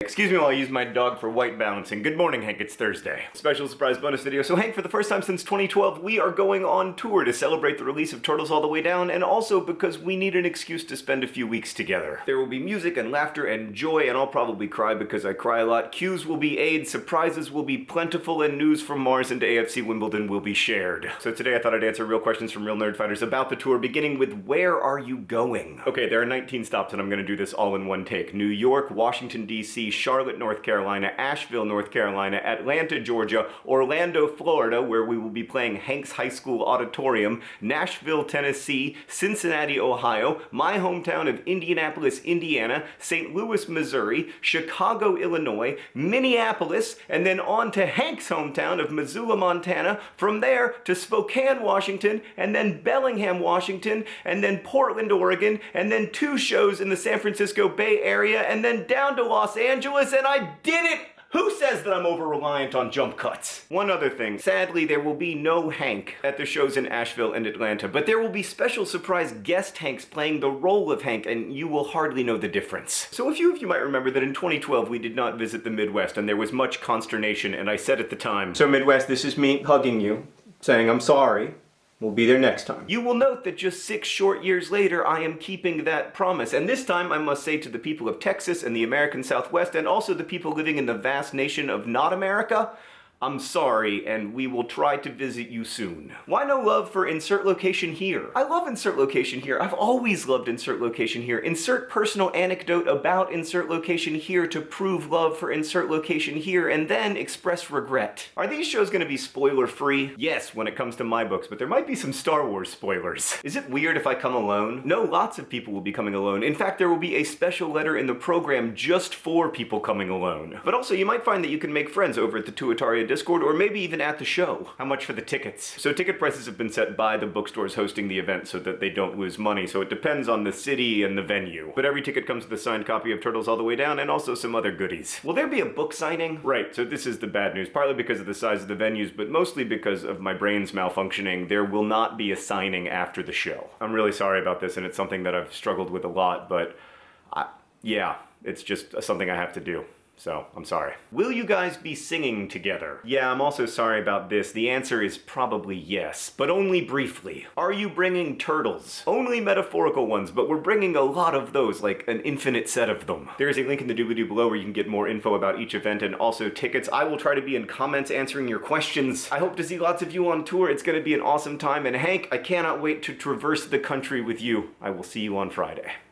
Excuse me while I use my dog for white balancing. Good morning, Hank. It's Thursday. Special surprise bonus video. So, Hank, for the first time since 2012, we are going on tour to celebrate the release of Turtles All the Way Down, and also because we need an excuse to spend a few weeks together. There will be music and laughter and joy, and I'll probably cry because I cry a lot. Cues will be aids, surprises will be plentiful, and news from Mars and AFC Wimbledon will be shared. So today I thought I'd answer real questions from real Nerdfighters about the tour, beginning with where are you going? Okay, there are 19 stops, and I'm gonna do this all in one take. New York, Washington, D.C., Charlotte, North Carolina, Asheville, North Carolina, Atlanta, Georgia, Orlando, Florida, where we will be playing Hanks High School Auditorium, Nashville, Tennessee, Cincinnati, Ohio, my hometown of Indianapolis, Indiana, St. Louis, Missouri, Chicago, Illinois, Minneapolis, and then on to Hank's hometown of Missoula, Montana, from there to Spokane, Washington, and then Bellingham, Washington, and then Portland, Oregon, and then two shows in the San Francisco Bay Area, and then down to Los Angeles, and I did it! Who says that I'm over-reliant on jump cuts? One other thing. Sadly, there will be no Hank at the shows in Asheville and Atlanta, but there will be special surprise guest Hanks playing the role of Hank, and you will hardly know the difference. So a few of you might remember that in 2012 we did not visit the Midwest, and there was much consternation, and I said at the time, So Midwest, this is me hugging you, saying I'm sorry, We'll be there next time. You will note that just six short years later, I am keeping that promise. And this time, I must say to the people of Texas and the American Southwest, and also the people living in the vast nation of not America, I'm sorry, and we will try to visit you soon. Why no love for insert location here? I love insert location here. I've always loved insert location here. Insert personal anecdote about insert location here to prove love for insert location here, and then express regret. Are these shows gonna be spoiler free? Yes, when it comes to my books, but there might be some Star Wars spoilers. Is it weird if I come alone? No, lots of people will be coming alone. In fact, there will be a special letter in the program just for people coming alone. But also, you might find that you can make friends over at the Tuataria Discord, or maybe even at the show. How much for the tickets? So ticket prices have been set by the bookstores hosting the event so that they don't lose money, so it depends on the city and the venue. But every ticket comes with a signed copy of Turtles All the Way Down and also some other goodies. Will there be a book signing? Right, so this is the bad news, partly because of the size of the venues, but mostly because of my brain's malfunctioning. There will not be a signing after the show. I'm really sorry about this, and it's something that I've struggled with a lot, but I, yeah, it's just something I have to do. So, I'm sorry. Will you guys be singing together? Yeah, I'm also sorry about this. The answer is probably yes, but only briefly. Are you bringing turtles? Only metaphorical ones, but we're bringing a lot of those, like an infinite set of them. There is a link in the doobly-doo below where you can get more info about each event and also tickets. I will try to be in comments answering your questions. I hope to see lots of you on tour. It's gonna be an awesome time, and Hank, I cannot wait to traverse the country with you. I will see you on Friday.